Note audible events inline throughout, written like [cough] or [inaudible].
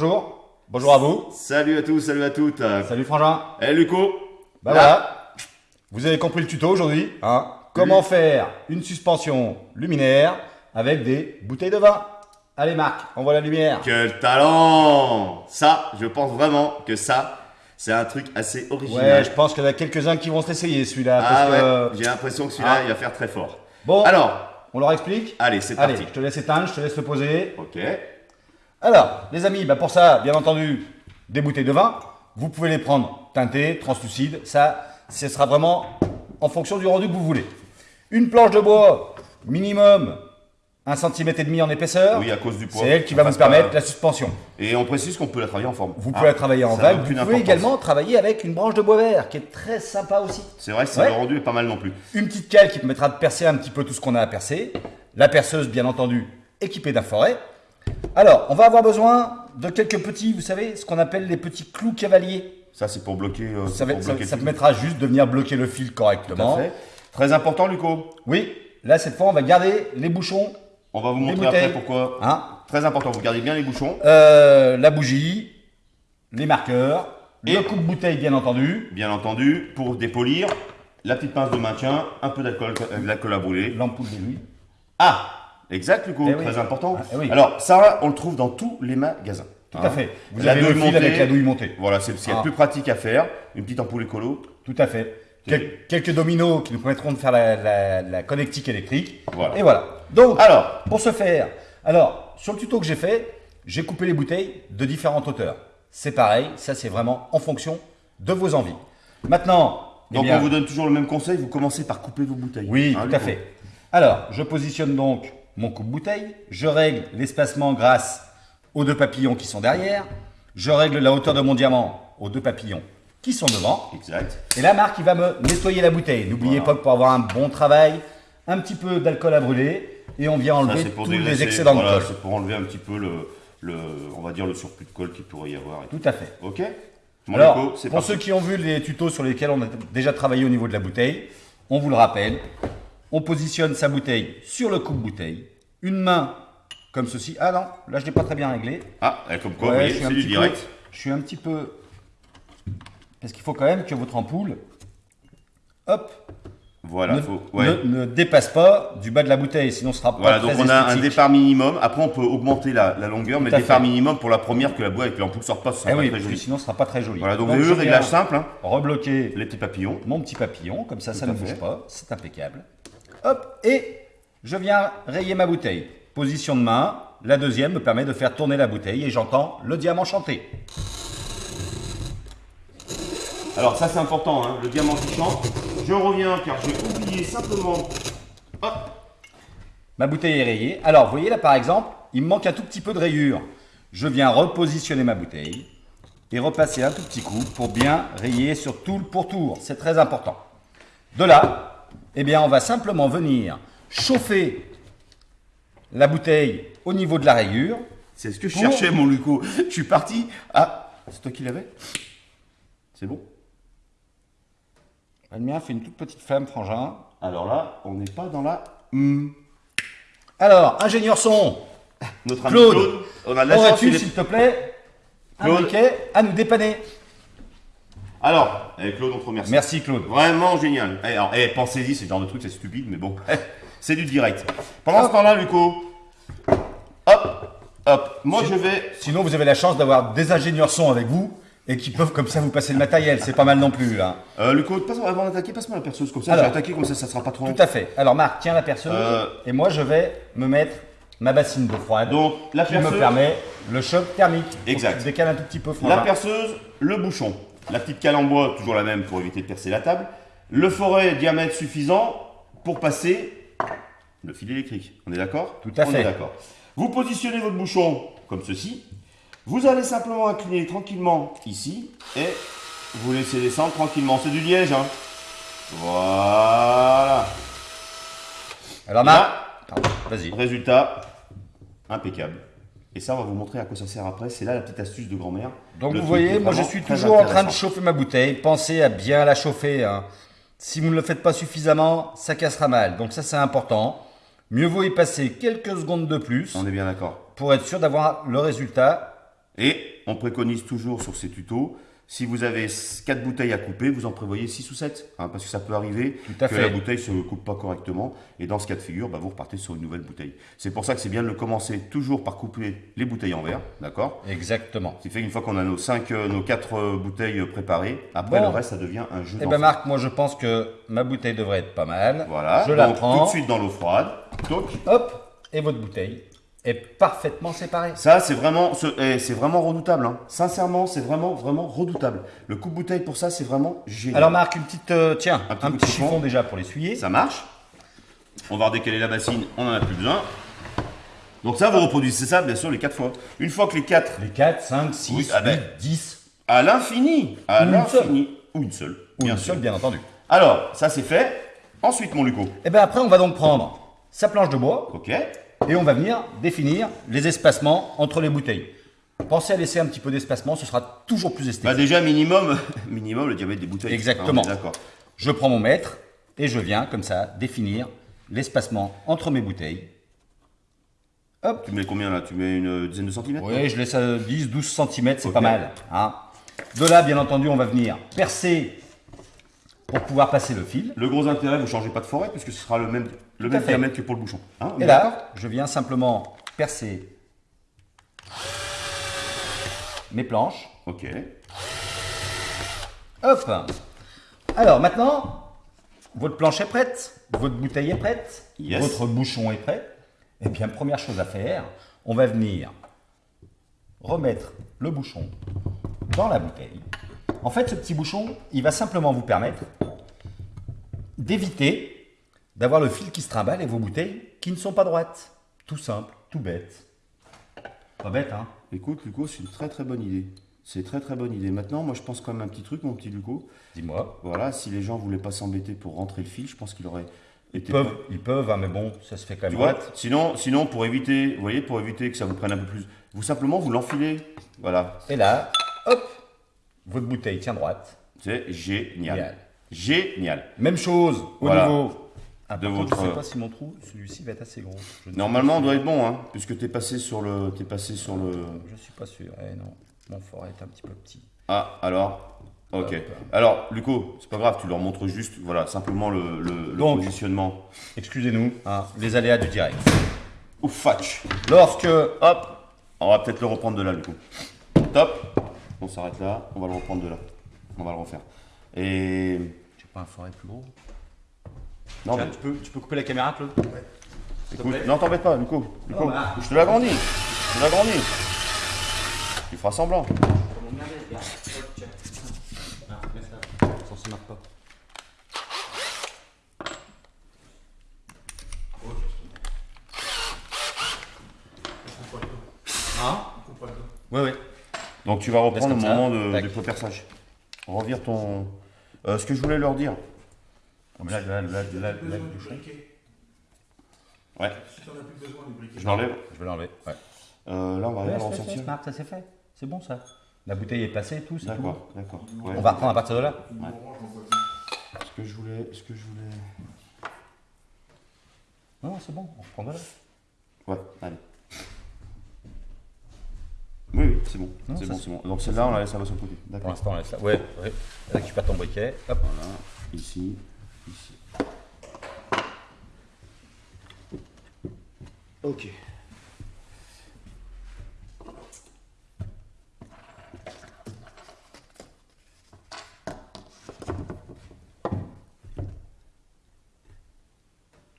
bonjour. Bonjour à vous. Salut à tous, salut à toutes. Salut Frangin. Eh Luco Bah voilà. Vous avez compris le tuto aujourd'hui. Hein Comment faire une suspension luminaire avec des bouteilles de vin. Allez Marc, on voit la lumière. Quel talent Ça, je pense vraiment que ça, c'est un truc assez original. Ouais, je pense qu'il y en a quelques-uns qui vont s'essayer celui-là. Ah parce ouais, que- j'ai l'impression que celui-là, Ah. il va faire très fort. Bon, Alors, on leur explique allez, c'est Allez, parti. je te laisse éteindre, je te laisse le poser. Ok. Alors, les amis, bah pour ça, bien entendu, des bouteilles de vin. Vous pouvez les prendre teintées, translucides. Ça, ce sera vraiment en fonction du rendu que vous voulez. Une planche de bois, minimum 1 cm et demi en épaisseur. Oui, à cause du poids. C'est elle qui On va vous permettre pas- la suspension. Et on précise qu'on peut la travailler en forme. Vous Ah, pouvez la travailler en vague. Vous pouvez également travailler avec une branche de bois vert, qui est très sympa aussi. C'est vrai que ça, Ouais. le rendu est pas mal non plus. Une petite cale qui permettra de percer un petit peu tout ce qu'on a à percer. La perceuse, bien entendu, équipée d'un forêt. Alors, on va avoir besoin de quelques petits, vous savez, ce qu'on appelle les petits clous cavaliers. Ça, c'est pour bloquer. euh, Ça, pour ça- bloquer ça tout. permettra juste de venir bloquer le fil Tout à correctement. fait. Très important, Luco. Oui, là, cette fois, on va garder les bouchons, On va vous montrer après pourquoi. hein, Très important, vous gardez bien les bouchons. euh, la bougie, les marqueurs, Et- le coupe-bouteille, bien entendu, Bien entendu, pour dépolir, la petite pince de maintien, un peu d'alcool euh, de à brûler. l'ampoule d'aiguille. Ah Exact, Luco, Eh oui. très important. Ah, eh oui. Alors, ça, on le trouve dans tous les magasins. Tout Hein. à fait. Vous La avez le fil montée. avec la douille montée. Voilà, c'est ce qu'il y a de Ah. plus pratique à faire. Une petite ampoule écolo. Tout à fait. Quel- quelques dominos qui nous permettront de faire la, la- la connectique électrique. Voilà. Et voilà. Donc, Alors, pour ce faire, alors, sur le tuto que j'ai fait, j'ai coupé les bouteilles de différentes hauteurs. C'est pareil, ça c'est vraiment en fonction de vos envies. Maintenant, eh donc bien, on vous donne toujours le même conseil, vous commencez par couper vos bouteilles. oui, Hein, tout à fait. Alors, je positionne donc mon coupe-bouteille, je règle l'espacement grâce aux deux papillons qui sont derrière, je règle la hauteur de mon diamant aux deux papillons qui sont devant, Exact. et là, Marc, il va me nettoyer la bouteille. N'oubliez Voilà. pas que pour avoir un bon travail, un petit peu d'alcool à brûler, et on vient enlever pour tous les excédents voilà, de colle. c'est pour enlever un petit peu le, le, on va dire le surplus de colle qu'il pourrait y avoir. et tout. Tout à fait. Ok Mon Alors, pour parti. ceux qui ont vu les tutos sur lesquels on a déjà travaillé au niveau de la bouteille, on vous le rappelle, on positionne sa bouteille sur le coupe-bouteille, une main comme ceci. Ah non, là je l'ai pas très bien réglé. Ah, comme quoi, Ouais, c'est du petit direct. peu- je suis un petit peu... Parce qu'il faut quand même que votre ampoule, hop, Voilà, ne, faut, ouais. ne- ne dépasse pas du bas de la bouteille, sinon ce sera pas Voilà, très donc on a un départ minimum. Après, on peut augmenter la, la longueur, mais Tout le départ fait. minimum pour la première que la boîte avec l'ampoule sort pas, ce sera Eh pas oui, très joli. sinon ce sera pas très joli. Voilà, donc, Donc, avez réglage simple, hein. Rebloquer les petits papillons. mon petit papillon, comme ça, ça ne à bouge fait. pas, c'est impeccable. Hop, et je viens rayer ma bouteille. Position de main, la deuxième me permet de faire tourner la bouteille et j'entends le diamant chanter. Alors ça c'est important, hein, le diamant qui chante. Je reviens car j'ai oublié simplement. Hop, Ma bouteille est rayée. Alors, vous voyez là par exemple, il me manque un tout petit peu de rayure. Je viens repositionner ma bouteille et repasser un tout petit coup pour bien rayer sur tout le pourtour. C'est très important. De là, eh bien, on va simplement venir chauffer la bouteille au niveau de la rayure. c'est ce que je Pour- cherchais mon Luco. Je suis parti. Ah, c'est toi qui l'avais? C'est bon? Le mien fait une toute petite flamme, frangin. Alors là, on n'est pas dans la. Hmm. Alors, ingénieur son, Notre ami Claude, Claude, on a de la chance. aurais-tu, s'il te plaît, un Claude. briquet à nous dépanner? Alors, eh, Claude, on te remercie. Merci, Claude. Vraiment génial. Eh, alors, eh, pensez-y, c'est le genre de truc, c'est stupide, mais bon, c'est du direct. Pendant ce temps-là, Luco, hop, hop, moi je vais. Sinon, vous avez la chance d'avoir des ingénieurs son avec vous et qui peuvent comme ça vous passer le matériel. C'est pas mal non plus, là. Euh, Luco, passe, avant d'attaquer, passe-moi la perceuse comme ça. Alors. je vais attaquer comme ça, ça sera pas trop long. Tout à fait. Alors, Marc, tiens la perceuse Euh. et moi, je vais me mettre ma bassine d'eau froide Donc, la qui me perceuse, permet le choc thermique. Exact. Tu décales un tout petit peu, la frangin. perceuse, le bouchon, la petite cale en bois, toujours la même pour éviter de percer la table, le forêt diamètre suffisant pour passer le fil électrique. On est d'accord? Tout à On fait. d'accord. Vous positionnez votre bouchon comme ceci. Vous allez simplement incliner tranquillement ici et vous laissez descendre tranquillement. C'est du liège, hein Voilà. Alors, Là, vas-y. résultat, impeccable. Et ça, on va vous montrer à quoi ça sert après. C'est là la petite astuce de grand-mère. Donc Le vous voyez, moi je suis toujours en train de chauffer ma bouteille. Pensez à bien la chauffer. hein. Si vous ne le faites pas suffisamment, ça cassera mal. Donc ça c'est important. Mieux vaut y passer quelques secondes de plus On est bien d'accord. pour être sûr d'avoir le résultat Et on préconise toujours sur ces tutos, si vous avez 4 bouteilles à couper, vous en prévoyez 6 ou 7. hein, parce que ça peut arriver que fait. la bouteille ne se coupe pas correctement. Et dans ce cas de figure, bah, vous repartez sur une nouvelle bouteille. C'est pour ça que c'est bien de le commencer toujours par couper les bouteilles en verre. D'accord? Exactement. Ce qui fait qu'une fois qu'on a nos 5, nos 4 bouteilles préparées, après Bon. le reste, ça devient un jeu Eh ben Marc, moi je pense que ma bouteille devrait être pas mal. Voilà, Je la prends. tout de suite dans l'eau froide. Toc. Hop, et votre bouteille est parfaitement séparée. Ça, c'est vraiment, eh, c'est vraiment redoutable. hein. Sincèrement, c'est vraiment, vraiment redoutable. Le coup de bouteille pour ça, c'est vraiment génial. Alors Marc, une petite, euh, tiens, Un un petit petit, coup de chiffon. chiffon déjà pour l'essuyer. ça marche. On va redécaler la bassine, on n'en a plus besoin. Donc ça, vous reproduisez ça, bien sûr, les 4 fois. Une fois que les 4, Les 4, 5, 6, Oui, ah ben. 8, 10. à l'infini, à l'infini, ou une seule, Ou bien une seule, bien entendu. Alors, ça c'est fait. Ensuite, mon Luco. Et bien après, on va donc prendre sa planche de bois Ok. Et on va venir définir les espacements entre les bouteilles. Pensez à laisser un petit peu d'espacement, ce sera toujours plus Bah esthétique. déjà, minimum, [laughs] minimum le diamètre des bouteilles. Exactement. D'accord. Je prends mon mètre et je viens comme ça définir l'espacement entre mes bouteilles. Hop, Tu mets combien là? Tu mets une dizaine de centimètres Oui, je laisse à 10, 12 cm, c'est pas mal. hein. De là, bien entendu, on va venir percer pour pouvoir passer le fil. Le gros intérêt, vous ne changez pas de forêt puisque ce sera le même, le même diamètre que pour le bouchon. Hein, Et là, je viens simplement percer mes planches. Ok. Hop Alors maintenant, votre planche est prête, votre bouteille est prête, Yes. votre bouchon est prêt. Et bien, première chose à faire, on va venir remettre le bouchon dans la bouteille. En fait, ce petit bouchon, il va simplement vous permettre d'éviter d'avoir le fil qui se trimballe et vos bouteilles qui ne sont pas droites. Tout simple, tout bête. Pas bête, hein Écoute, Luco, c'est une très très bonne idée. C'est très très bonne idée. Maintenant, moi je pense quand même un petit truc, mon petit Luco. Dis-moi. Voilà, si les gens voulaient pas s'embêter pour rentrer le fil, je pense qu'il aurait été. Ils peuvent, ils peuvent, hein, mais bon, ça se fait quand Tu même vois droite. sinon, sinon, pour éviter, vous voyez, pour éviter que ça vous prenne un peu plus, vous simplement vous l'enfilez. Voilà, Et là, hop, votre bouteille tient droite. c'est génial. Génial. Génial. Même chose au Voilà. niveau. De votre- Je sais pas si mon trou, celui-ci va être assez gros. Ne Normalement, on doit être bon, hein, puisque t'es passé sur le, t'es passé sur le. Je suis pas sûr. Eh non, mon forêt est un petit peu petit. Ah, alors. Ok. Hop. Alors, Luco, c'est pas grave, tu leur montres juste, voilà, simplement le, le- le Donc. positionnement. Excusez-nous, hein, les aléas du direct. Ou fatch. Lorsque Hop, on va peut-être le reprendre de là, du coup. Top. On s'arrête là, on va le reprendre de là. On va le refaire. Et. j'ai pas un forêt plus gros? Non, mais tu peux, tu peux couper la caméra, Claude? Écoute, non, t'embête pas, Non, bah. je te l'agrandis. Je te l'agrandis. Tu feras semblant. Ça se marque pas. Hein Ouais, ouais. Donc tu vas reprendre au moment de, du préperçage. Revire ton. Euh, ce que je voulais leur dire. Oh, mais là, là, là, là, là, le bouchon. Ouais, Si t'en as plus besoin du briquet. je l'enlève. Je vais l'enlever. Ouais. Euh, là, on va Ouais, aller fait, ressortir. Smart, ça c'est fait. C'est bon ça. La bouteille est passée et tout, c'est tout. D'accord, d'accord. Ouais. On va reprendre à partir de là. Ce que je voulais. Ce que je voulais. Non, c'est bon, on reprend de là. Ouais, allez. C'est bon. C'est bon, c'est- c'est bon. Donc celle-là, on la laisse, ça va sur le côté. Pour D'accord. l'instant, on laisse là. Ouais, ouais. Récupère ton briquet. Hop. Voilà, ici, ici. Ok.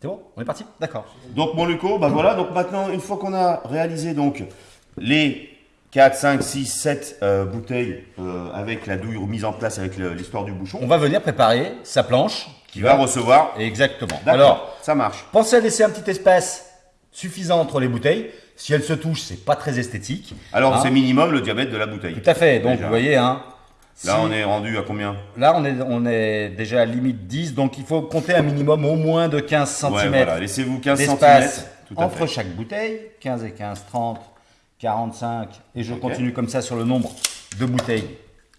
C'est bon? On est parti? D'accord. Donc mon Luco, bah voilà, donc maintenant, une fois qu'on a réalisé donc les 4, 5, 6, 7 euh, bouteilles euh, avec la douille mise en place avec l'histoire du bouchon, On va venir préparer sa planche. qui va recevoir. Exactement. Alors, ça marche. pensez à laisser un petit espace suffisant entre les bouteilles. Si elles se touchent, c'est pas très esthétique. Alors Hein c'est minimum le diamètre de la bouteille. Tout à fait. Donc, Déjà. vous voyez, hein, Là, si- on est rendu à combien? Là on, est, on est déjà à limite 10. Donc, il faut compter un minimum au moins de 15 cm Ouais, voilà, laissez-vous 15 cm. d'espace Tout à entre fait. chaque bouteille. 15 et 15, 30, 45. Et je continue comme ça sur le nombre de bouteilles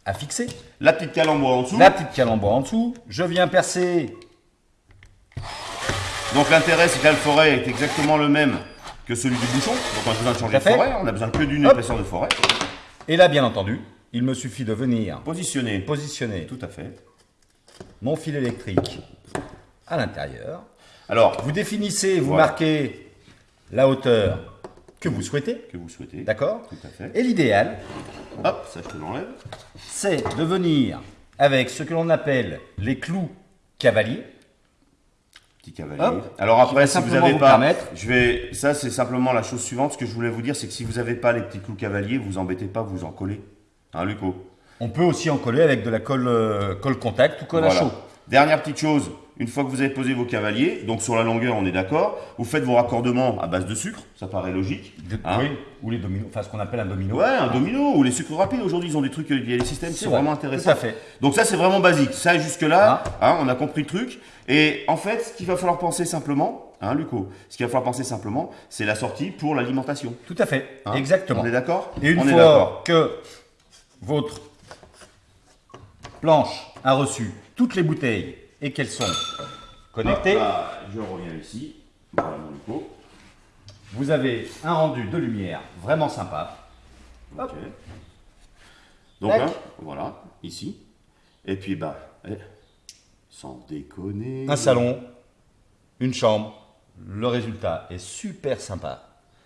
à fixer. La petite cale en dessous. La petite calembour en dessous. Je viens percer Donc l'intérêt, c'est que là, le forêt est exactement le même que celui du bouchon. Donc on a besoin de changer de forêt. On a besoin que d'une épaisseur de forêt. Et là, bien entendu, il me suffit de venir Positionné. positionner Tout à fait. mon fil électrique à l'intérieur. Alors, Vous définissez, vous Voilà. marquez la hauteur que vous souhaitez, que vous souhaitez. d'accord Tout à fait. Et l'idéal, Hop, ça je te l'enlève. c'est de venir avec ce que l'on appelle les clous cavaliers. Petit cavalier. Hop. Alors après, si vous n'avez pas, permettre- je vais, ça c'est simplement la chose suivante. Ce que je voulais vous dire, c'est que si vous n'avez pas les petits clous cavaliers, vous embêtez pas, vous en collez. Hein, Luco? On peut aussi en coller avec de la colle, euh, colle contact ou colle à chaud. Dernière petite chose, une fois que vous avez posé vos cavaliers, donc sur la longueur, on est d'accord, vous faites vos raccordements à base de sucre, ça paraît logique. Hein oui, ou les dominos, enfin ce qu'on appelle un domino. Ouais, un domino ou les sucres rapides. Aujourd'hui, ils ont des trucs, il y a des systèmes qui C'est vraiment tout intéressants. à fait. Donc ça, c'est vraiment basique. Ça, jusque-là, hein, on a compris le truc. Et en fait, ce qu'il va falloir penser simplement, hein, Luco, ce qu'il va falloir penser simplement, c'est la sortie pour l'alimentation. Tout à fait, hein. exactement. On est d'accord? Et une On fois que votre planche a reçu toutes les bouteilles et qu'elles sont connectées, là, je reviens ici. Voilà mon Luco. vous avez un rendu de lumière vraiment sympa. Donc, voilà, ici. Et puis, bah, eh, sans déconner. Un salon, une chambre, le résultat est super sympa.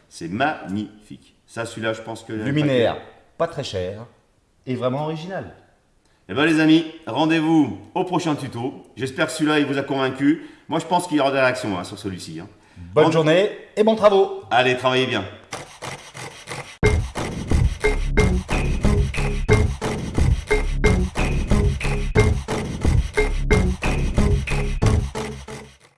C'est magnifique. Ça, celui-là, je pense que. Luminaire, pas très cher et vraiment original. Eh ben les amis, rendez-vous au prochain tuto. J'espère que celui-là il vous a convaincu. Moi je pense qu'il y aura des réactions hein, sur celui-ci. hein. Bonne journée et bons travaux Allez, travaillez bien.